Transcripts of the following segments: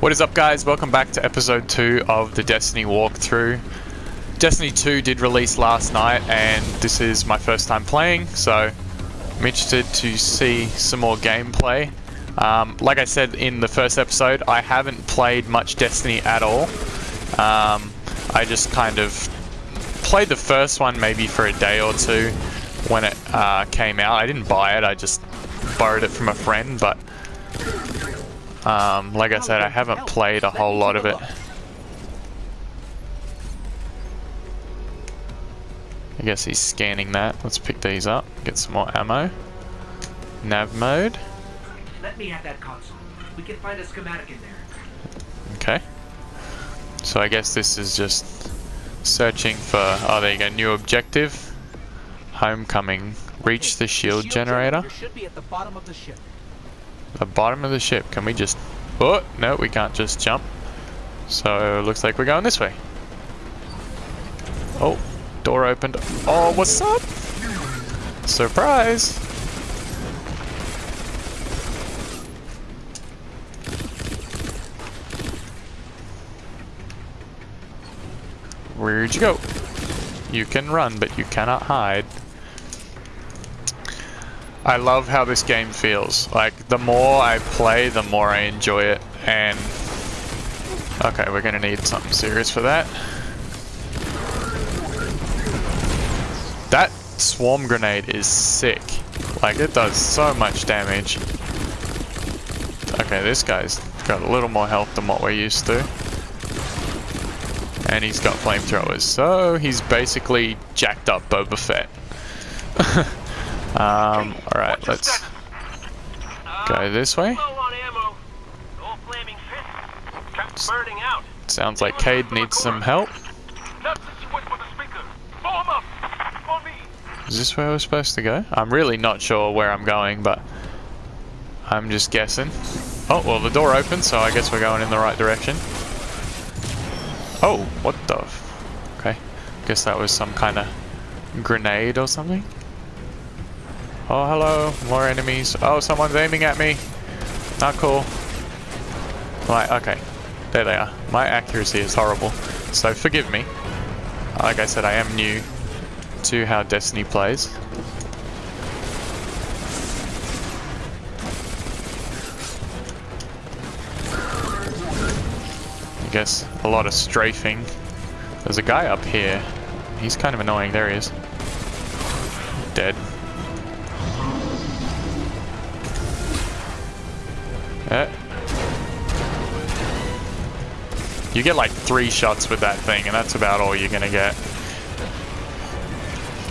What is up guys, welcome back to episode 2 of the Destiny walkthrough. Destiny 2 did release last night and this is my first time playing, so I'm interested to see some more gameplay. Um, like I said in the first episode, I haven't played much Destiny at all. Um, I just kind of played the first one maybe for a day or two when it uh, came out. I didn't buy it, I just borrowed it from a friend, but um, like I said, I haven't played a whole lot of it. I guess he's scanning that. Let's pick these up, get some more ammo. Nav mode. Let me have that console. We can find a schematic in there. Okay. So I guess this is just searching for, oh there you go, new objective. Homecoming. Reach the shield generator. should be at the bottom of the ship. The bottom of the ship. Can we just... Oh, no, we can't just jump. So, looks like we're going this way. Oh, door opened. Oh, what's up? Surprise! Where'd you go? You can run, but you cannot hide. I love how this game feels. Like, the more I play, the more I enjoy it. And... Okay, we're gonna need something serious for that. That swarm grenade is sick. Like, it does so much damage. Okay, this guy's got a little more health than what we're used to. And he's got flamethrowers, so he's basically jacked up Boba Fett. Um, alright, let's go this way. Sounds like Cayde needs some help. Is this where we're supposed to go? I'm really not sure where I'm going, but I'm just guessing. Oh, well the door opened, so I guess we're going in the right direction. Oh, what the... Okay, guess that was some kind of grenade or something. Oh, hello. More enemies. Oh, someone's aiming at me. Not cool. Right, okay. There they are. My accuracy is horrible. So forgive me. Like I said, I am new to how Destiny plays. I guess a lot of strafing. There's a guy up here. He's kind of annoying. There he is. Eh. You get like three shots with that thing, and that's about all you're gonna get.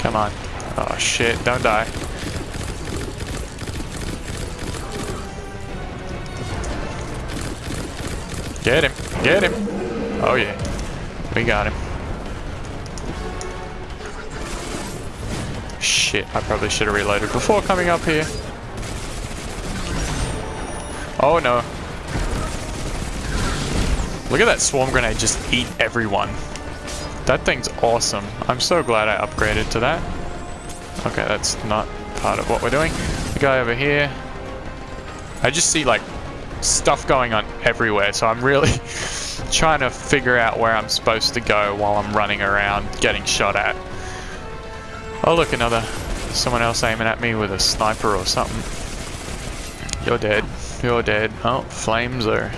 Come on. Oh shit, don't die. Get him, get him. Oh yeah, we got him. Shit, I probably should have reloaded before coming up here. Oh no. Look at that swarm grenade just eat everyone. That thing's awesome. I'm so glad I upgraded to that. Okay, that's not part of what we're doing. The guy over here. I just see like stuff going on everywhere, so I'm really trying to figure out where I'm supposed to go while I'm running around getting shot at. Oh look, another someone else aiming at me with a sniper or something. You're dead. You're dead. Oh, flames are...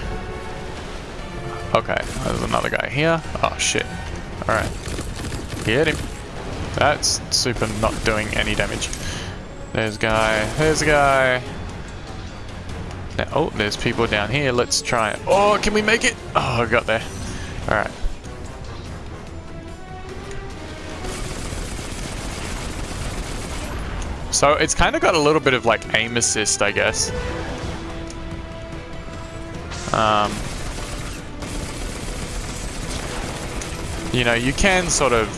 Okay, there's another guy here. Oh, shit. Alright. Get him. That's super not doing any damage. There's a guy. There's a guy. Now, oh, there's people down here. Let's try it. Oh, can we make it? Oh, I got there. Alright. So it's kind of got a little bit of like aim assist, I guess. Um, you know, you can sort of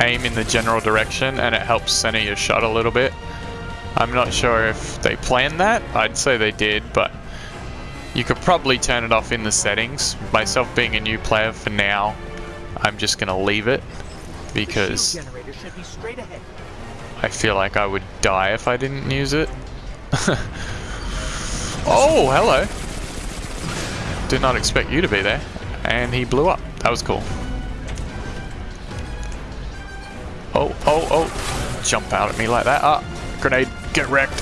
aim in the general direction and it helps center your shot a little bit. I'm not sure if they planned that. I'd say they did, but you could probably turn it off in the settings. Myself being a new player for now, I'm just going to leave it because I feel like I would die if I didn't use it. oh, hello. Did not expect you to be there. And he blew up. That was cool. Oh, oh, oh. Jump out at me like that. Ah, grenade. Get wrecked.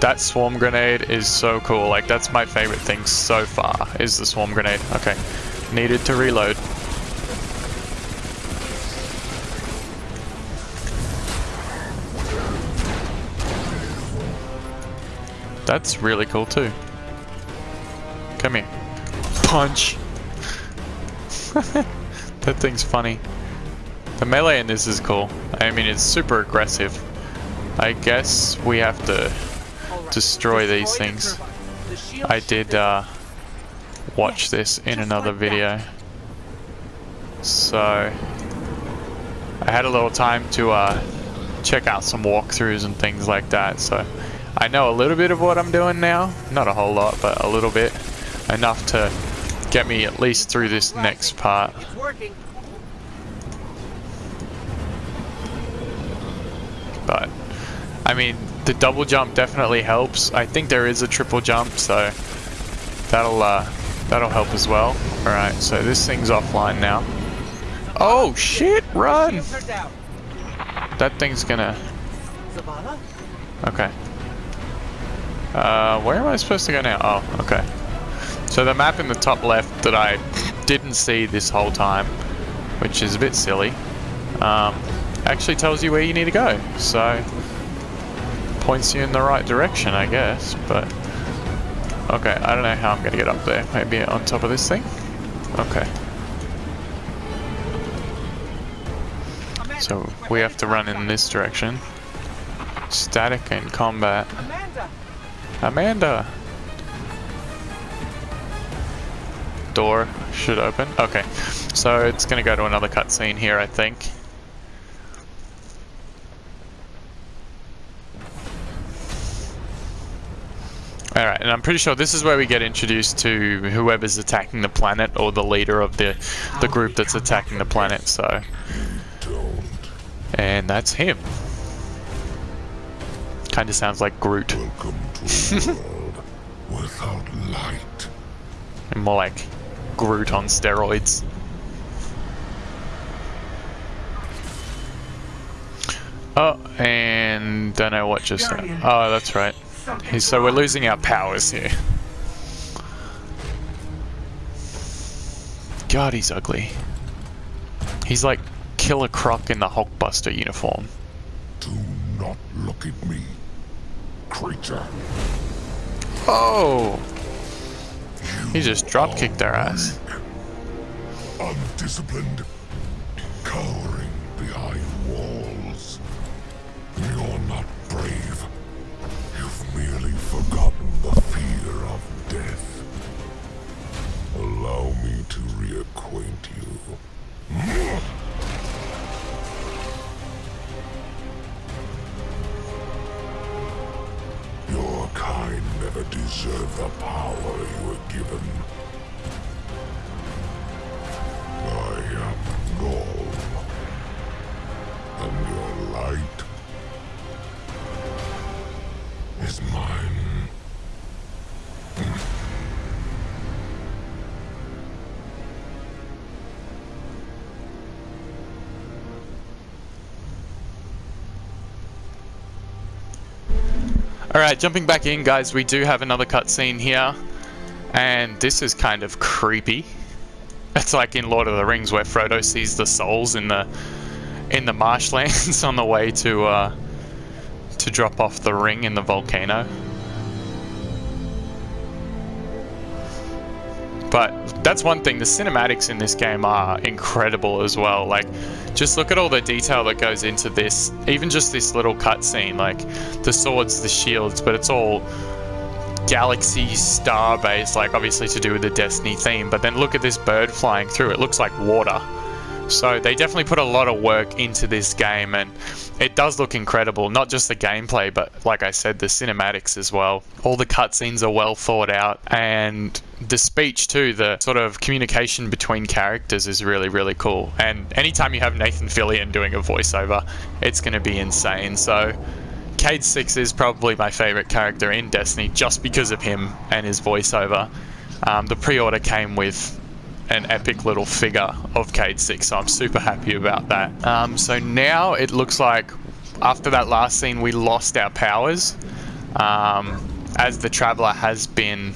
That swarm grenade is so cool. Like, that's my favorite thing so far, is the swarm grenade. Okay. Needed to reload. That's really cool too. Come here. Punch! that thing's funny. The melee in this is cool. I mean, it's super aggressive. I guess we have to destroy these things. I did uh, watch this in another video. So, I had a little time to uh, check out some walkthroughs and things like that, so I know a little bit of what I'm doing now. Not a whole lot, but a little bit. Enough to get me at least through this next part. But, I mean, the double jump definitely helps. I think there is a triple jump, so that'll uh, that'll help as well. All right, so this thing's offline now. Oh shit! Run! That thing's gonna. Okay. Uh, where am I supposed to go now? Oh, okay. So the map in the top left that I didn't see this whole time, which is a bit silly, um, actually tells you where you need to go. So, points you in the right direction, I guess, but... Okay, I don't know how I'm going to get up there. Maybe on top of this thing? Okay. So, we have to run in this direction. Static and combat. Amanda! Door should open. Okay, so it's gonna go to another cutscene here, I think. Alright, and I'm pretty sure this is where we get introduced to whoever's attacking the planet or the leader of the, the group that's attacking the planet, so... And that's him. Kinda sounds like Groot. Without light. More like Groot on steroids. Oh, and don't know what just. Oh, that's right. So we're losing our powers here. God, he's ugly. He's like Killer Croc in the Hulkbuster uniform. Do not look at me, creature. Oh! He just drop kicked our ass. Undisciplined, cowering deserve the power you were given. Alright, jumping back in, guys, we do have another cutscene here. And this is kind of creepy. It's like in Lord of the Rings where Frodo sees the souls in the in the marshlands on the way to uh, to drop off the ring in the volcano. But that's one thing, the cinematics in this game are incredible as well. Like, just look at all the detail that goes into this. Even just this little cutscene, like the swords, the shields, but it's all galaxy star based, like obviously to do with the Destiny theme. But then look at this bird flying through, it looks like water. So they definitely put a lot of work into this game, and it does look incredible. Not just the gameplay, but like I said, the cinematics as well. All the cutscenes are well thought out, and the speech too, the sort of communication between characters is really, really cool. And anytime you have Nathan Fillion doing a voiceover, it's going to be insane. So Cayde Six is probably my favorite character in Destiny just because of him and his voiceover. Um, the pre-order came with an epic little figure of Cayde Six, so I'm super happy about that. Um, so now it looks like after that last scene, we lost our powers um, as the Traveler has been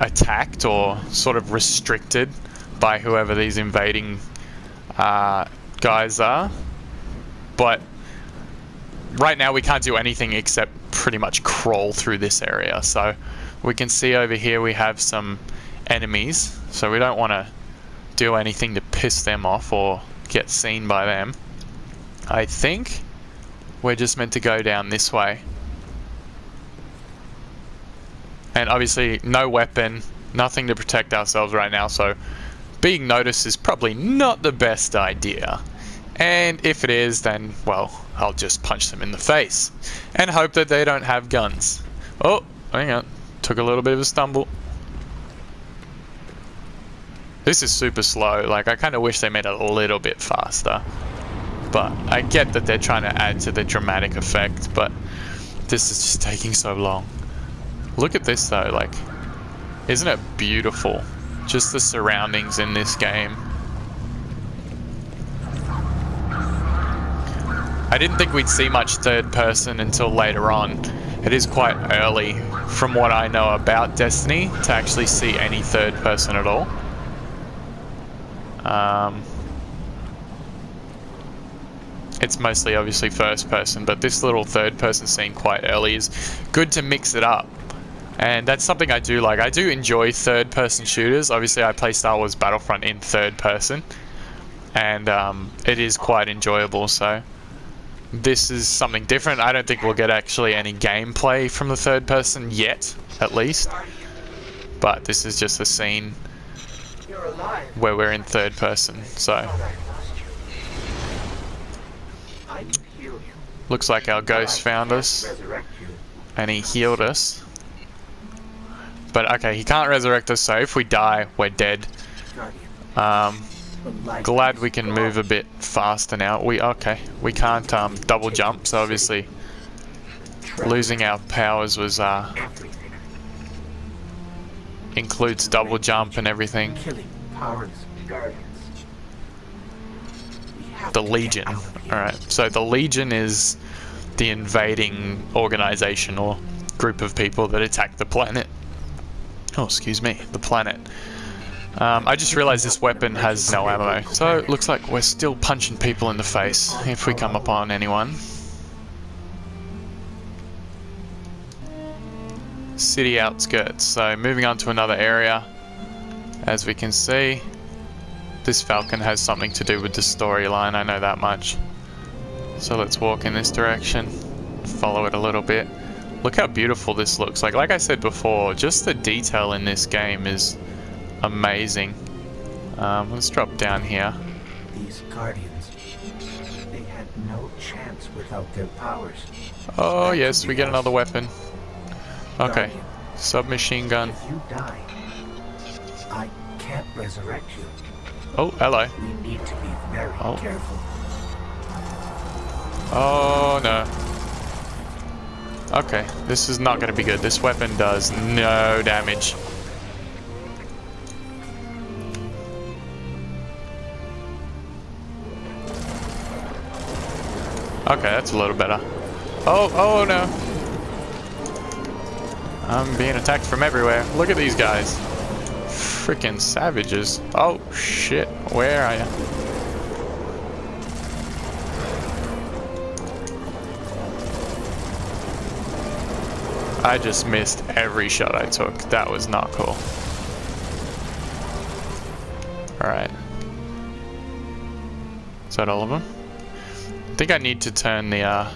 attacked or sort of restricted by whoever these invading uh, guys are. But right now we can't do anything except pretty much crawl through this area. So we can see over here we have some enemies. So we don't want to do anything to piss them off or get seen by them. I think we're just meant to go down this way. And obviously no weapon, nothing to protect ourselves right now, so being noticed is probably not the best idea. And if it is, then, well, I'll just punch them in the face. And hope that they don't have guns. Oh, hang on. Took a little bit of a stumble. This is super slow. Like, I kind of wish they made it a little bit faster. But I get that they're trying to add to the dramatic effect, but this is just taking so long. Look at this though, like, isn't it beautiful? Just the surroundings in this game. I didn't think we'd see much third person until later on. It is quite early, from what I know about Destiny, to actually see any third person at all. Um, it's mostly obviously first person, but this little third person scene quite early is good to mix it up. And that's something I do like. I do enjoy third person shooters. Obviously, I play Star Wars Battlefront in third person, and um, it is quite enjoyable. So, this is something different. I don't think we'll get actually any gameplay from the third person yet, at least. But this is just a scene where we're in third person. So, looks like our ghost found us, and he healed us. But okay, he can't resurrect us, so if we die, we're dead. Um, glad we can move a bit faster now. We okay, we can't um, double jump, so obviously losing our powers was uh, includes double jump and everything. The Legion. Alright, so the Legion is the invading organization or group of people that attack the planet. Oh, excuse me, the planet. Um, I just realized this weapon has no ammo, so it looks like we're still punching people in the face if we come upon anyone. City outskirts, so moving on to another area. As we can see, this falcon has something to do with the storyline, I know that much. So let's walk in this direction, follow it a little bit. Look how beautiful this looks. Like, like I said before, just the detail in this game is amazing. Um, let's drop down here. These guardians, they had no chance without their powers. Oh yes, we get another weapon. Okay, submachine gun. If you die, I can't resurrect you. Oh, hello. We need to be very Oh. careful. Oh no. Okay, this is not going to be good. This weapon does no damage. Okay, that's a little better. Oh, oh no. I'm being attacked from everywhere. Look at these guys. Freaking savages. Oh, shit. Where are you? I just missed every shot I took. That was not cool. Alright. Is that all of them? I think I need to turn the, uh...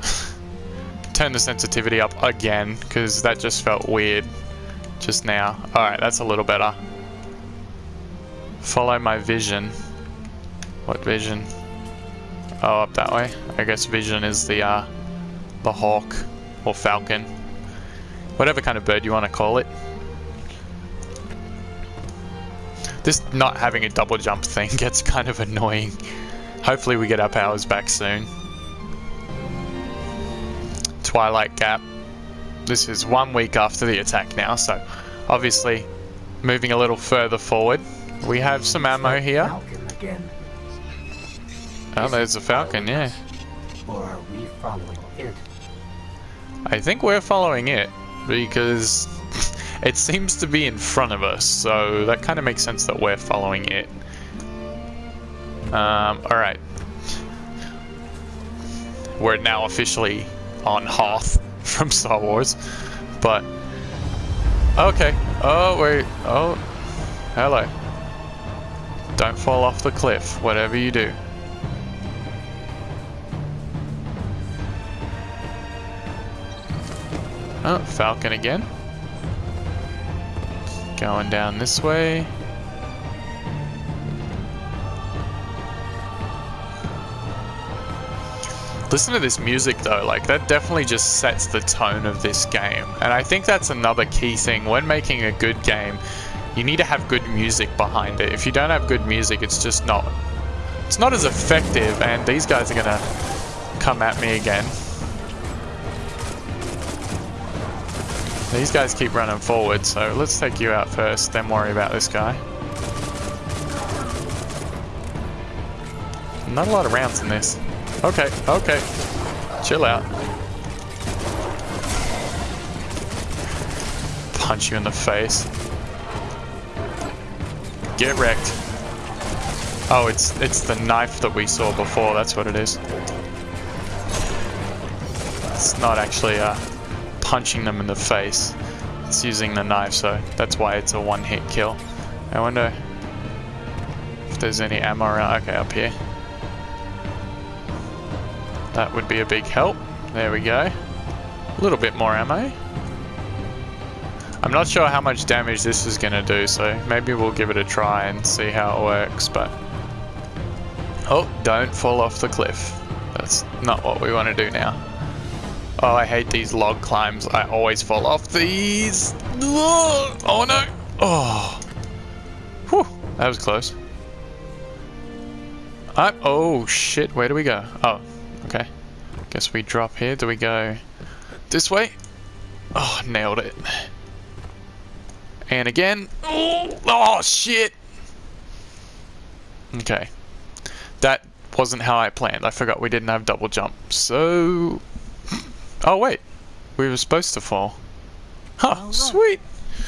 turn the sensitivity up again, because that just felt weird just now. Alright, that's a little better. Follow my vision. What vision? Oh, up that way. I guess vision is the, uh, the hawk or falcon. Whatever kind of bird you want to call it. This not having a double jump thing gets kind of annoying. Hopefully we get our powers back soon. Twilight Gap. This is one week after the attack now, so obviously moving a little further forward. We have some ammo here. Oh, there's a falcon, yeah. Or are we following it? I think we're following it because it seems to be in front of us, so that kind of makes sense that we're following it. Um, alright. We're now officially on Hoth from Star Wars, but okay. Oh, wait. Oh, hello. Don't fall off the cliff, whatever you do. Oh, Falcon again. Going down this way. Listen to this music though, like that definitely just sets the tone of this game. And I think that's another key thing. When making a good game, you need to have good music behind it. If you don't have good music, it's just not it's not as effective and these guys are gonna come at me again. These guys keep running forward, so let's take you out first, then worry about this guy. Not a lot of rounds in this. Okay, okay. Chill out. Punch you in the face. Get wrecked. Oh, it's it's the knife that we saw before, that's what it is. It's not actually uh punching them in the face. It's using the knife, so that's why it's a one-hit kill. I wonder if there's any ammo around. Okay, up here. That would be a big help. There we go. A little bit more ammo. I'm not sure how much damage this is going to do, so maybe we'll give it a try and see how it works, but... Oh, don't fall off the cliff. That's not what we want to do now. Oh, I hate these log climbs. I always fall off these. Oh no. Oh. Whew. That was close. I, oh shit, where do we go? Oh. Guess we drop here. Do we go this way? Oh, nailed it. And again. Oh, oh shit. Okay. That wasn't how I planned. I forgot we didn't have double jump. So Oh wait, we were supposed to fall. Huh, Oh, sweet.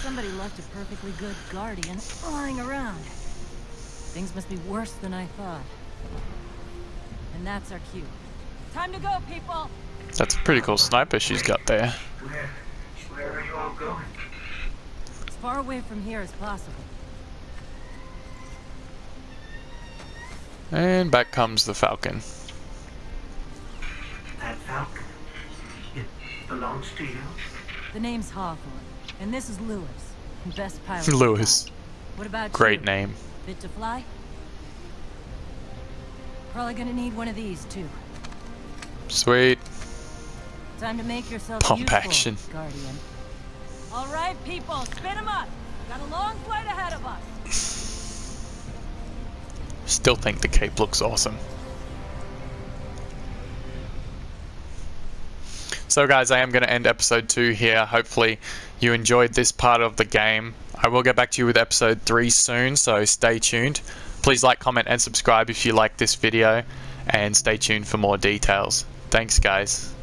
Somebody left a perfectly good guardian lying around. Things must be worse than I thought. And that's our cue. Time to go, people! That's a pretty cool sniper she's got there. Where, where are you all going? As far away from here as possible. And back comes the Falcon. That falcon. It belongs to you? The name's Hawthorne, and this is Louis, best pilot. Louis. What about Great you? name. Fit to fly? Probably gonna need one of these too. Sweet. Time to make yourself Pump useful, action. Guardian. All right, people, spin 'em up. Got a long flight ahead of us. Still think the cape looks awesome. So guys, I am going to end episode 2 here. Hopefully you enjoyed this part of the game. I will get back to you with episode 3 soon, so stay tuned. Please like, comment, and subscribe if you like this video, and stay tuned for more details. Thanks guys.